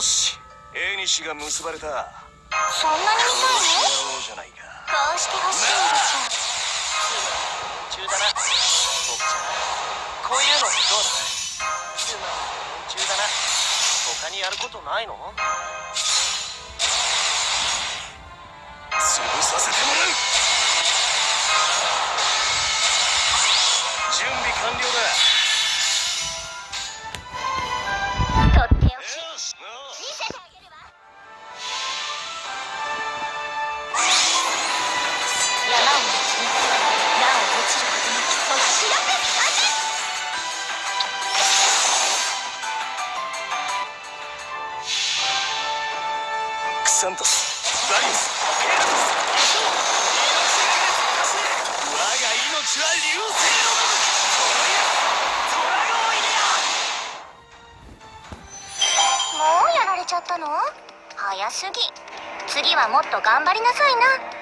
印が結ばれた。そんなに見たいの？幸じゃないかこうしてほしいんでし中だな僕ちゃんこういうのどうだ中だな他にやることないの潰させてもらう。準備完了だクサントスバリウスペラトス我が命は流星のごとくトラゴンイデアもうやられちゃったの？早すぎ。次はもっと頑張りなさいな。